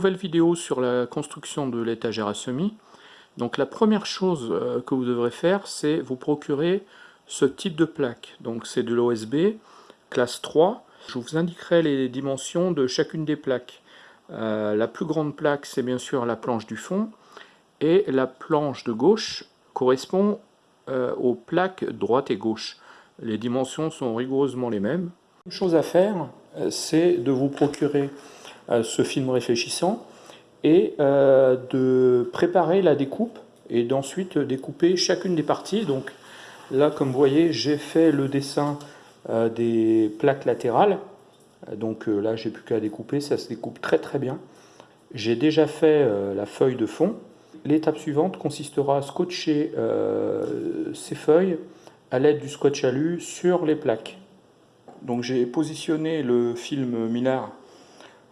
nouvelle vidéo sur la construction de l'étagère à semis. Donc la première chose euh, que vous devrez faire, c'est vous procurer ce type de plaque. Donc c'est de l'OSB, classe 3. Je vous indiquerai les dimensions de chacune des plaques. Euh, la plus grande plaque, c'est bien sûr la planche du fond, et la planche de gauche correspond euh, aux plaques droite et gauche. Les dimensions sont rigoureusement les mêmes. Une chose à faire, c'est de vous procurer ce film réfléchissant et euh, de préparer la découpe et d'ensuite découper chacune des parties. Donc là, comme vous voyez, j'ai fait le dessin euh, des plaques latérales. Donc euh, là, j'ai plus qu'à découper, ça se découpe très très bien. J'ai déjà fait la feuille de fond. L'étape suivante consistera à scotcher ces feuilles à l'aide du scotch alu sur les plaques. Donc j'ai positionné le film Millard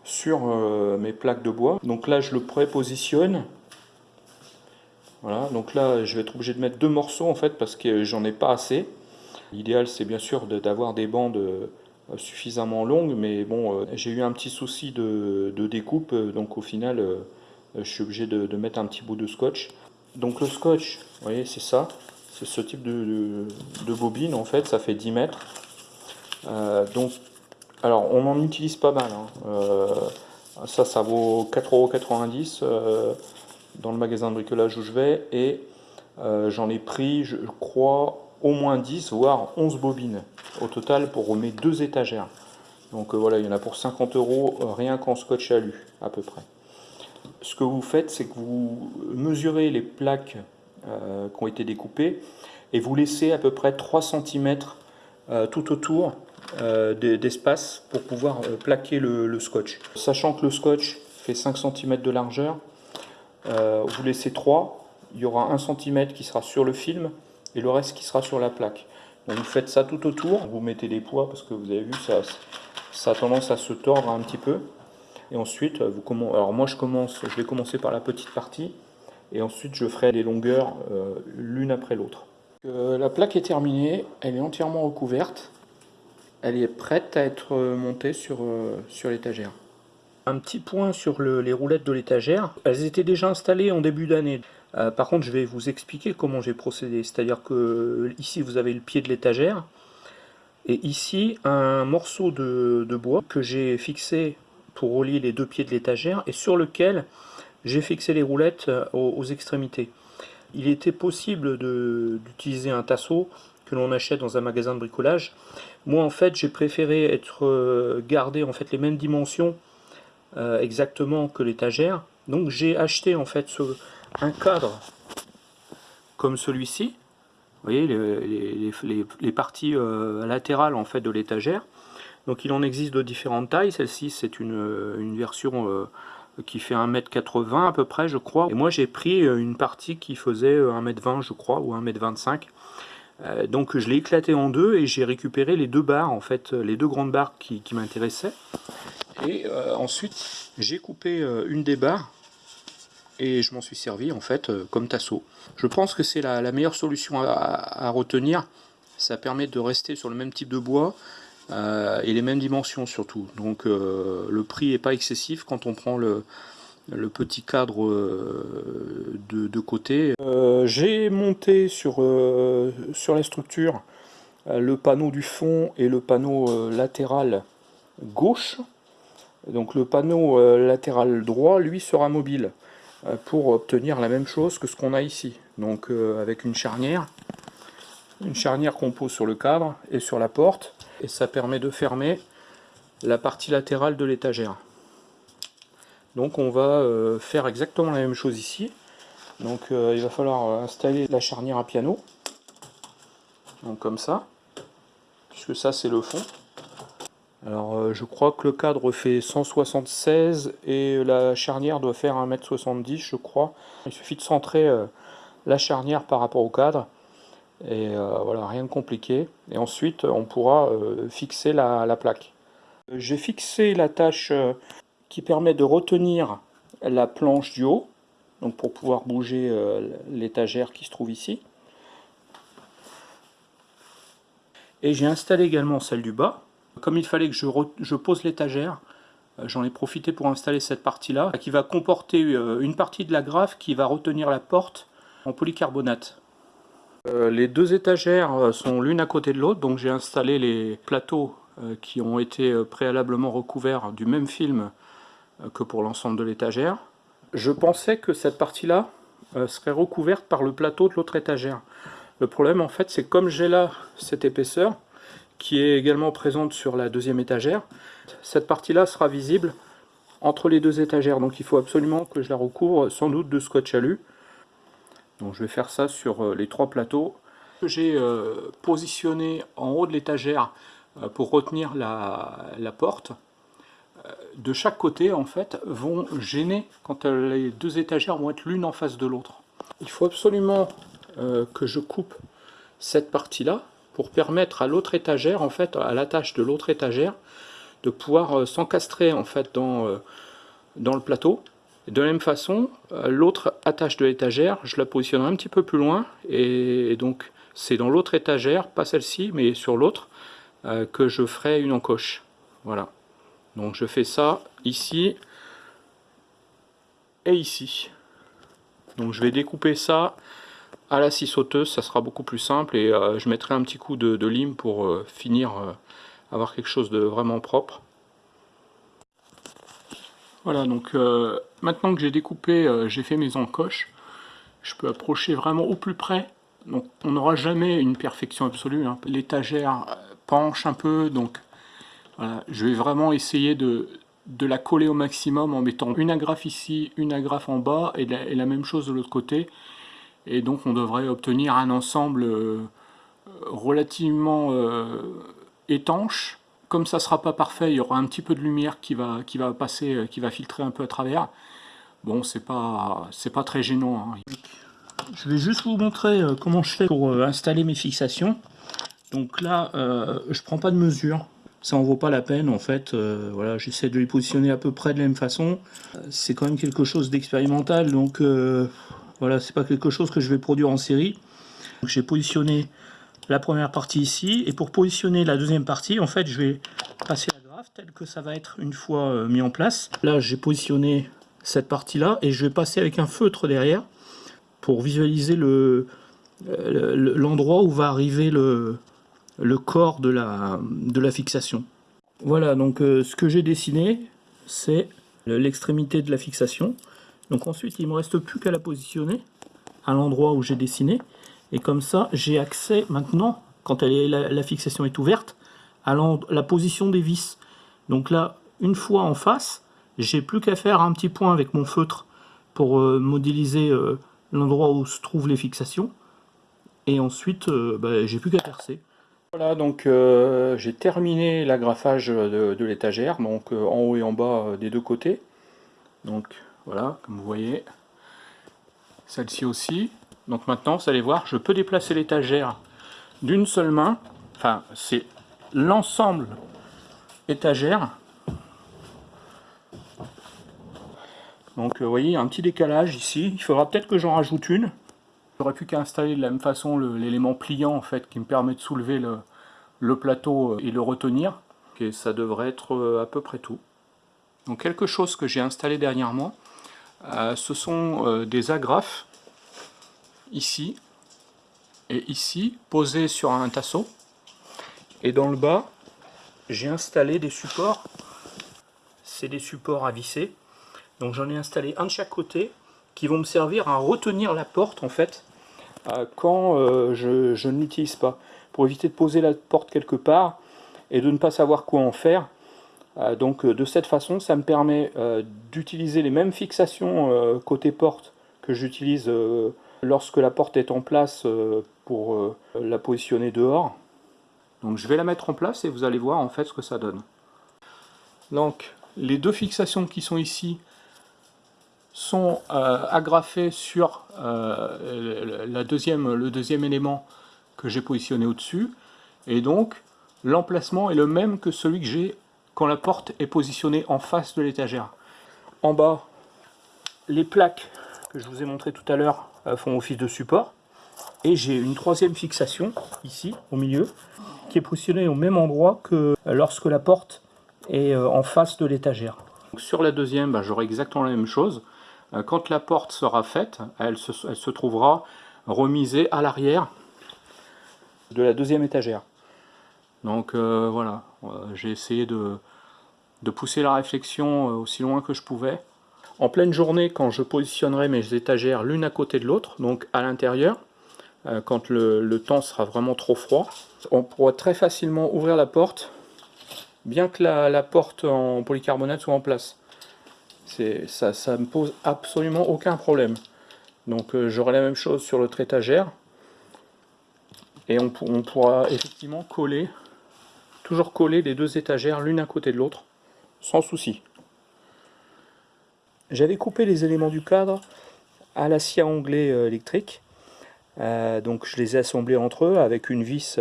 sur euh, mes plaques de bois. Donc là, je le prépositionne. Voilà, donc là, je vais être obligé de mettre deux morceaux en fait parce que j'en ai pas assez. L'idéal, c'est bien sûr d'avoir des bandes euh, suffisamment longues, mais bon, euh, j'ai eu un petit souci de, découpe, donc au final, je suis obligé de, mettre un petit bout de scotch. Donc le scotch, vous voyez, c'est ça, c'est ce type de, bobine en fait, ça fait 10 mètres. donc alors, on en utilise pas mal. Hein. Euh, ça, ça vaut 4,90€ euh, dans le magasin de bricolage où je vais. Et euh, j'en ai pris, je crois, au moins 10, voire 11 bobines au total pour mes deux étagères. Donc voilà, il y en a pour 50 euros rien qu'en scotch alu, à peu près. Ce que vous faites, c'est que vous mesurez les plaques qui ont été découpées et vous laissez à peu près 3 cm tout autour d'espace pour pouvoir euh, plaquer le, scotch. Sachant que le scotch fait 5 cm de largeur, euh, vous laissez 3, il y aura 1 cm qui sera sur le film et le reste qui sera sur la plaque. Vous faites ça tout autour, vous mettez des poids parce que vous avez vu ça, ça a tendance à se tordre un petit peu. Et ensuite, vous alors moi je commence, je vais commencer par la petite partie et ensuite je ferai les longueurs l'une après l'autre. la plaque est terminée, elle est entièrement recouverte elle est prête à être montée sur, euh, sur l'étagère. Un petit point sur les roulettes de l'étagère. Elles étaient déjà installées en début d'année. Euh, par contre, je vais vous expliquer comment j'ai procédé. C'est-à-dire que ici, vous avez le pied de l'étagère. Et ici, un morceau de, bois que j'ai fixé pour relier les deux pieds de l'étagère et sur lequel j'ai fixé les roulettes euh, aux extrémités. Il était possible d'utiliser un tasseau que l'on achète dans un magasin de bricolage. Moi en fait j'ai préféré être euh, gardé en fait les mêmes dimensions euh, exactement que l'étagère. Donc j'ai acheté en fait ce, un cadre comme celui-ci. Vous voyez les, parties euh, latérales en fait de l'étagère. Donc il en existe de différentes tailles. Celle-ci c'est une, une, version qui fait 1m80 à peu près je crois. Et moi j'ai pris une partie qui faisait 1m20 je crois ou 1m25. Euh, donc je l'ai éclaté en deux et j'ai récupéré les deux barres, en fait, les deux grandes barres qui, m'intéressaient. Et euh, ensuite, j'ai coupé euh, une des barres et je m'en suis servi en fait comme tasseau. Je pense que c'est la, meilleure solution à, retenir. Ça permet de rester sur le même type de bois et les mêmes dimensions surtout. Donc le prix n'est pas excessif quand on prend le, le petit cadre euh, de, côté. Euh, j'ai monté sur, euh, sur la structure le panneau du fond et le panneau latéral gauche. Donc le panneau latéral droit, lui, sera mobile pour obtenir la même chose que ce qu'on a ici. Donc avec une charnière, une charnière qu'on pose sur le cadre et sur la porte, et ça permet de fermer la partie latérale de l'étagère. Donc on va euh, faire exactement la même chose ici. Donc euh, il va falloir installer la charnière à piano. Donc comme ça. Puisque ça c'est le fond. Alors euh, je crois que le cadre fait 176 et la charnière doit faire 1m70 je crois. Il suffit de centrer la charnière par rapport au cadre. Et voilà, rien de compliqué. Et ensuite on pourra fixer la, la plaque. J'ai fixé la tâche qui permet de retenir la planche du haut, donc pour pouvoir bouger euh, l'étagère qui se trouve ici. Et j'ai installé également celle du bas. Comme il fallait que je, pose l'étagère, J'en ai profité pour installer cette partie-là, qui va comporter une partie de la graffe qui va retenir la porte en polycarbonate. Les deux étagères sont l'une à côté de l'autre, donc j'ai installé les plateaux qui ont été préalablement recouverts du même film que pour l'ensemble de l'étagère. Je pensais que cette partie-là serait recouverte par le plateau de l'autre étagère. Le problème en fait c'est comme j'ai là cette épaisseur qui est également présente sur la deuxième étagère, cette partie-là sera visible entre les deux étagères, donc il faut absolument que je la recouvre sans doute de scotch alu. Donc je vais faire ça sur euh, les trois plateaux. J'ai euh, positionné en haut de l'étagère euh, pour retenir la, la porte. De chaque côté, en fait, vont gêner quand les deux étagères vont être l'une en face de l'autre. Il faut absolument euh, que je coupe cette partie-là pour permettre à l'autre étagère, en fait, à l'attache de l'autre étagère, de pouvoir euh, s'encastrer en fait dans, euh, dans le plateau. de la même façon, l'autre attache de l'étagère, je la positionnerai un petit peu plus loin, et, donc c'est dans l'autre étagère, pas celle-ci, mais sur l'autre, que je ferai une encoche. Voilà. Donc je fais ça ici et ici. Donc je vais découper ça à la scie sauteuse, ça sera beaucoup plus simple et euh, je mettrai un petit coup de, lime pour euh, finir, euh, avoir quelque chose de vraiment propre. Voilà, donc maintenant que j'ai découpé, j'ai fait mes encoches, je peux approcher vraiment au plus près. Donc on n'aura jamais une perfection absolue, hein. l'étagère penche un peu, donc je vais vraiment essayer de, la coller au maximum en mettant une agrafe ici, une agrafe en bas et la même chose de l'autre côté et donc on devrait obtenir un ensemble euh, relativement euh, étanche. Comme ça ne sera pas parfait, il y aura un petit peu de lumière qui va, passer, euh, qui va filtrer un peu à travers. Bon, c'est pas, pas très gênant. Hein. Je vais juste vous montrer comment je fais pour installer mes fixations. Donc là, je prends pas de mesure, ça en vaut pas la peine en fait. voilà, j'essaie de les positionner à peu près de la même façon. C'est quand même quelque chose d'expérimental, donc voilà, c'est pas quelque chose que je vais produire en série. J'ai positionné la première partie ici, et pour positionner la deuxième partie, en fait, je vais passer la graphe telle que ça va être une fois euh, mis en place. Là, j'ai positionné cette partie-là, et je vais passer avec un feutre derrière pour visualiser euh, l'endroit où va arriver le, le corps de la, fixation. Voilà, donc euh, ce que j'ai dessiné, c'est l'extrémité de la fixation. Donc ensuite, il ne me reste plus qu'à la positionner à l'endroit où j'ai dessiné. Et comme ça, j'ai accès maintenant, quand elle est, la, fixation est ouverte, à la position des vis. Donc là, une fois en face, j'ai plus qu'à faire un petit point avec mon feutre pour euh, modéliser euh, l'endroit où se trouvent les fixations. Et ensuite, bah, j'ai plus qu'à percer. Voilà, donc j'ai terminé l'agrafage de, l'étagère, donc en haut et en bas des deux côtés. Donc voilà, comme vous voyez. Celle-ci aussi. Donc maintenant, vous allez voir, je peux déplacer l'étagère d'une seule main. Enfin, c'est l'ensemble étagère. Donc vous voyez, un petit décalage ici. Il faudra peut-être que j'en rajoute une. J'aurais plus qu'à installer de la même façon l'élément pliant en fait qui me permet de soulever le, plateau et le retenir. Et ça devrait être euh, à peu près tout. Donc quelque chose que j'ai installé dernièrement, euh, ce sont euh, des agrafes, ici et ici, posées sur un tasseau. Et dans le bas, j'ai installé des supports. C'est des supports à visser. Donc j'en ai installé un de chaque côté, qui vont me servir à retenir la porte, en fait, euh, quand je, je ne l'utilise pas. Pour éviter de poser la porte quelque part, et de ne pas savoir quoi en faire, euh, donc euh, de cette façon, ça me permet euh, d'utiliser les mêmes fixations côté porte que j'utilise lorsque la porte est en place pour la positionner dehors. Donc je vais la mettre en place et vous allez voir en fait ce que ça donne. Donc les deux fixations qui sont ici sont agrafées sur la deuxième, le deuxième élément que j'ai positionné au-dessus. Et donc l'emplacement est le même que celui que j'ai quand la porte est positionnée en face de l'étagère. En bas, les plaques que je vous ai montré tout à l'heure euh, font office de support. Et j'ai une troisième fixation, ici, au milieu, qui est positionnée au même endroit que lorsque la porte est euh, en face de l'étagère. Sur la deuxième, bah, j'aurai exactement la même chose. Quand la porte sera faite, elle se, trouvera remisée à l'arrière de la deuxième étagère. Donc voilà, j'ai essayé de, pousser la réflexion aussi loin que je pouvais. En pleine journée, quand je positionnerai mes étagères l'une à côté de l'autre, donc à l'intérieur, euh, quand le, temps sera vraiment trop froid, on pourra très facilement ouvrir la porte, bien que la, porte en polycarbonate soit en place. Ça, me pose absolument aucun problème. Donc euh, j'aurai la même chose sur l'autre étagère. Et on, pourra effectivement coller, toujours coller les deux étagères l'une à côté de l'autre, sans souci. J'avais coupé les éléments du cadre à la scie à onglet euh, électrique. Euh, donc je les ai assemblés entre eux avec une vis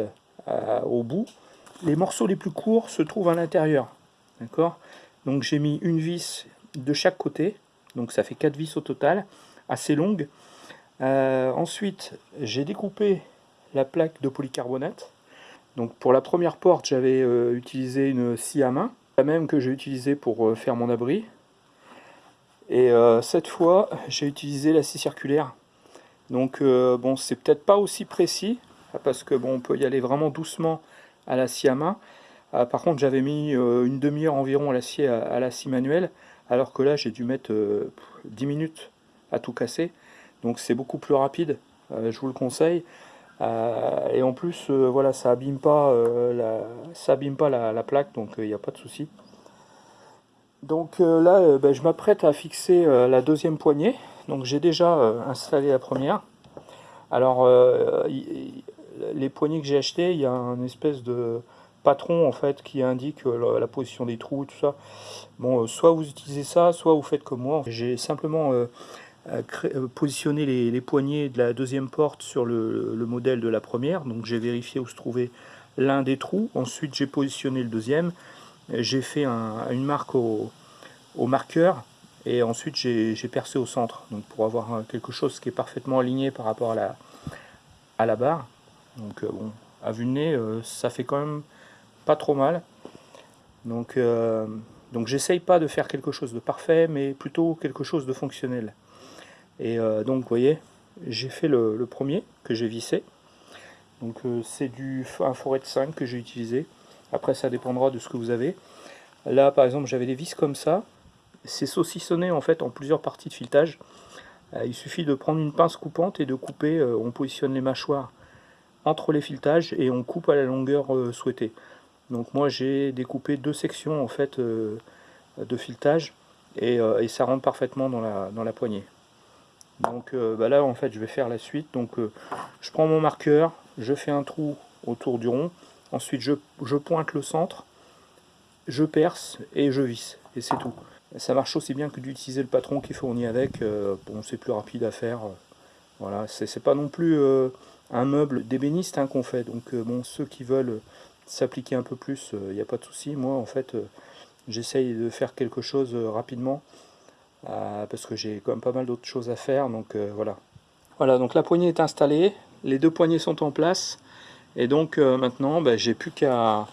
au bout. Les morceaux les plus courts se trouvent à l'intérieur. D'accord? Donc j'ai mis une vis de chaque côté. Donc ça fait quatre vis au total, assez longues. ensuite, j'ai découpé la plaque de polycarbonate. Donc pour la première porte, j'avais utilisé une scie à main, la même que j'ai utilisée pour faire mon abri. Et euh, cette fois, j'ai utilisé la scie circulaire. Donc euh, bon, c'est peut-être pas aussi précis, parce que bon, on peut y aller vraiment doucement à la scie à main. Euh, par contre, j'avais mis une demi-heure environ à la scie, à, la scie manuelle, alors que là, j'ai dû mettre 10 minutes à tout casser. Donc c'est beaucoup plus rapide, je vous le conseille. et en plus, voilà, ça abîme pas, la, ça pas la plaque, donc il n'y a pas de souci. Donc euh, là, euh, ben, je m'apprête à fixer euh, la deuxième poignée. Donc j'ai déjà installé la première. Alors, les poignées que j'ai achetées, il y a un espèce de patron en fait qui indique la position des trous tout ça. Bon, soit vous utilisez ça, soit vous faites comme moi. J'ai simplement positionné les, poignées de la deuxième porte sur le, le modèle de la première. Donc j'ai vérifié où se trouvait l'un des trous. Ensuite, j'ai positionné le deuxième j'ai fait une marque au, marqueur et ensuite j'ai percé au centre donc pour avoir quelque chose qui est parfaitement aligné par rapport à la, à la barre donc euh, bon à vue de nez euh, ça fait quand même pas trop mal donc, euh, donc j'essaye pas de faire quelque chose de parfait mais plutôt quelque chose de fonctionnel et donc vous voyez j'ai fait le, premier que j'ai vissé donc c'est du un forêt de 5 que j'ai utilisé après, ça dépendra de ce que vous avez. Là, par exemple, j'avais des vis comme ça. C'est saucissonné en fait en plusieurs parties de filetage. Euh, il suffit de prendre une pince coupante et de couper. Euh, on positionne les mâchoires entre les filetages et on coupe à la longueur euh, souhaitée. Donc moi, j'ai découpé deux sections en fait de filetage et, ça rentre parfaitement dans la, poignée. Donc bah là, en fait, je vais faire la suite. Donc je prends mon marqueur, je fais un trou autour du rond. Ensuite, je, pointe le centre, je perce et je visse. Et c'est tout. Ça marche aussi bien que d'utiliser le patron qui est fourni avec. Euh, bon, c'est plus rapide à faire. Voilà, c'est pas non plus euh, un meuble d'ébéniste hein, qu'on fait. Donc, euh, bon, ceux qui veulent s'appliquer un peu plus, il n'y a pas de souci. Moi, en fait, j'essaye de faire quelque chose rapidement. parce que j'ai quand même pas mal d'autres choses à faire. Donc, voilà. Voilà, donc la poignée est installée. Les deux poignées sont en place. Et donc euh, maintenant, ben, j'ai plus qu'à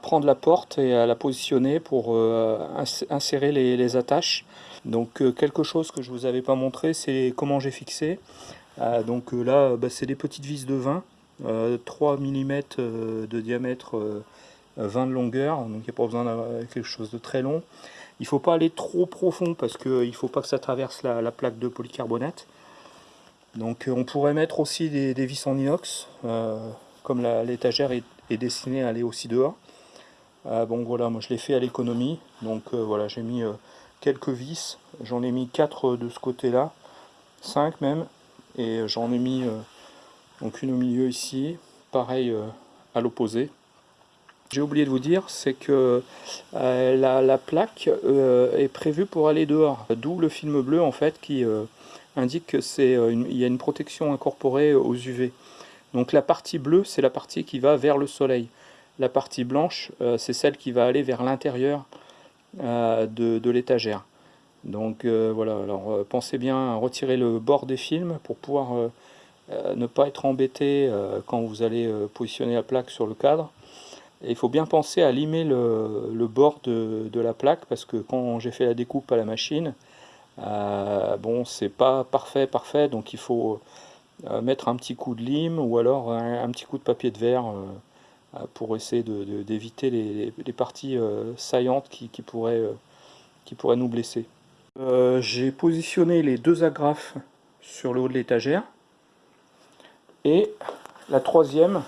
prendre la porte et à la positionner pour euh, insérer les, attaches. Donc euh, quelque chose que je ne vous avais pas montré, c'est comment j'ai fixé. donc là, ben, c'est des petites vis de 20, 3 mm de diamètre, 20 de longueur, donc il n'y a pas besoin d'avoir quelque chose de très long. Il ne faut pas aller trop profond parce qu'il ne faut pas que ça traverse la plaque de polycarbonate. Donc euh, on pourrait mettre aussi des, vis en inox, euh, comme l'étagère est, destinée à aller aussi dehors. Euh, bon voilà, moi je l'ai fait à l'économie, donc voilà, j'ai mis quelques vis, j'en ai mis 4 de ce côté-là, 5 même, et j'en ai mis donc une au milieu ici, pareil à l'opposé. J'ai oublié de vous dire, c'est que la, plaque est prévue pour aller dehors, d'où le film bleu en fait qui indique qu'il euh, y a une protection incorporée aux UV. Donc la partie bleue, c'est la partie qui va vers le soleil. La partie blanche, euh, c'est celle qui va aller vers l'intérieur euh, de, l'étagère. Donc voilà, alors pensez bien à retirer le bord des films pour pouvoir ne pas être embêté quand vous allez positionner la plaque sur le cadre. Il faut bien penser à limer le, bord de, la plaque parce que quand j'ai fait la découpe à la machine, euh, bon c'est pas parfait parfait donc il faut euh, mettre un petit coup de lime ou alors un, petit coup de papier de verre euh, pour essayer d'éviter les, parties saillantes qui pourraient nous blesser. j'ai positionné les deux agrafes sur le haut de l'étagère et la troisième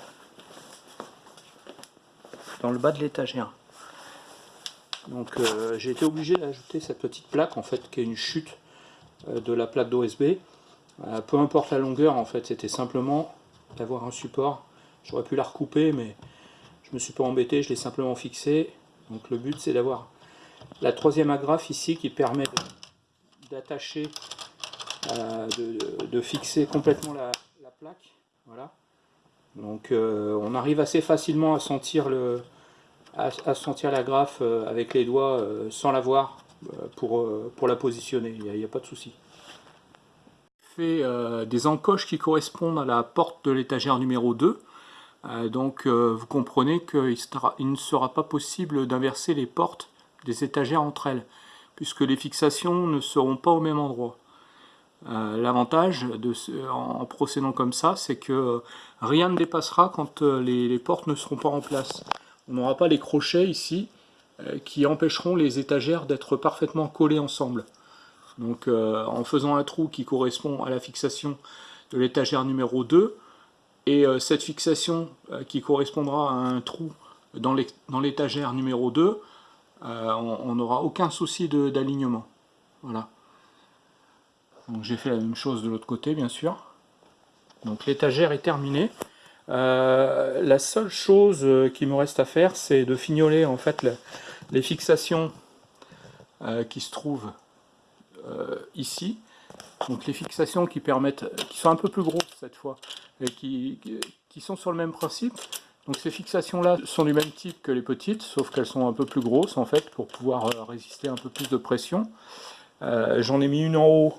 dans le bas de l'étagère. Donc euh, j'ai été obligé d'ajouter cette petite plaque en fait qui est une chute euh, de la plaque d'OSB. Euh, peu importe la longueur en fait, c'était simplement d'avoir un support. J'aurais pu la recouper mais je me suis pas embêté, je l'ai simplement fixé. Donc le but c'est d'avoir la troisième agrafe ici qui permet d'attacher, de, fixer complètement la, la plaque. Voilà. Donc euh, on arrive assez facilement à sentir, le, à, sentir la graffe euh, avec les doigts euh, sans la voir pour, la positionner, il n'y a, pas de souci. fait des encoches qui correspondent à la porte de l'étagère numéro 2. donc vous comprenez qu'il ne sera pas possible d'inverser les portes des étagères entre elles, puisque les fixations ne seront pas au même endroit. Euh, l'avantage en procédant comme ça, c'est que rien ne dépassera quand euh, les, portes ne seront pas en place. On n'aura pas les crochets ici euh, qui empêcheront les étagères d'être parfaitement collées ensemble. Donc en faisant un trou qui correspond à la fixation de l'étagère numéro 2, et cette fixation qui correspondra à un trou dans l'étagère numéro 2, on n'aura aucun souci d'alignement. Voilà. J'ai fait la même chose de l'autre côté bien sûr. Donc l'étagère est terminée. Euh, la seule chose euh, qui me reste à faire c'est de fignoler en fait les fixations euh, qui se trouvent ici. Donc les fixations qui permettent, qui sont un peu plus grosses cette fois, et qui, qui sont sur le même principe. Donc ces fixations là sont du même type que les petites, sauf qu'elles sont un peu plus grosses en fait pour pouvoir résister un peu plus de pression. J'en ai mis une en haut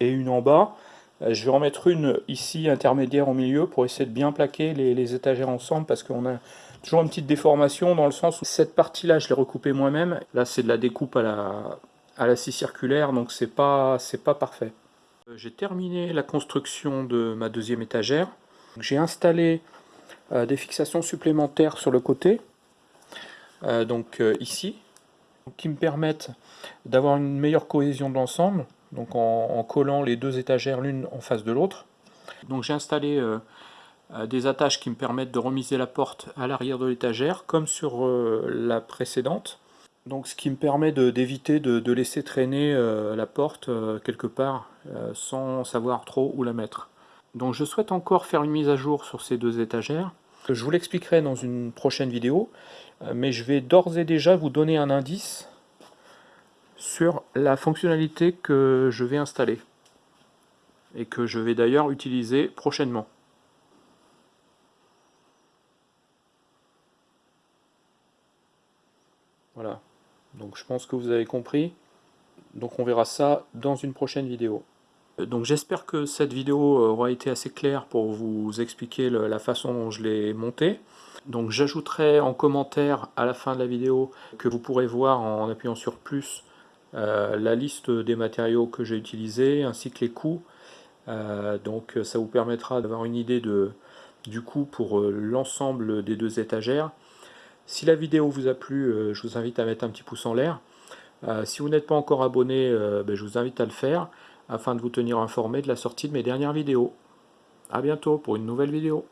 et une en bas. Euh, je vais en mettre une ici intermédiaire au milieu pour essayer de bien plaquer les, étagères ensemble parce qu'on a toujours une petite déformation dans le sens où cette partie là je l'ai recoupée moi-même. Là c'est de la découpe à la, à la scie circulaire donc c'est pas, pas parfait. Euh, j'ai terminé la construction de ma deuxième étagère. J'ai installé euh, des fixations supplémentaires sur le côté, donc ici, qui me permettent d'avoir une meilleure cohésion de l'ensemble donc en, collant les deux étagères l'une en face de l'autre. Donc j'ai installé euh, euh, des attaches qui me permettent de remiser la porte à l'arrière de l'étagère, comme sur euh, la précédente. Donc ce qui me permet d'éviter de, laisser traîner la porte quelque part sans savoir trop où la mettre. Donc je souhaite encore faire une mise à jour sur ces deux étagères. Je vous l'expliquerai dans une prochaine vidéo, mais je vais d'ores et déjà vous donner un indice sur la fonctionnalité que je vais installer et que je vais d'ailleurs utiliser prochainement. Voilà, donc je pense que vous avez compris. Donc on verra ça dans une prochaine vidéo. Donc j'espère que cette vidéo aura été assez claire pour vous expliquer la façon dont je l'ai monté. Donc j'ajouterai en commentaire à la fin de la vidéo que vous pourrez voir en appuyant sur plus euh, la liste des matériaux que j'ai utilisés ainsi que les coûts. Euh, donc ça vous permettra d'avoir une idée du coût pour euh, l'ensemble des deux étagères. Si la vidéo vous a plu, je vous invite à mettre un petit pouce en l'air. si vous n'êtes pas encore abonné, ben, je vous invite à le faire afin de vous tenir informé de la sortie de mes dernières vidéos. A bientôt pour une nouvelle vidéo.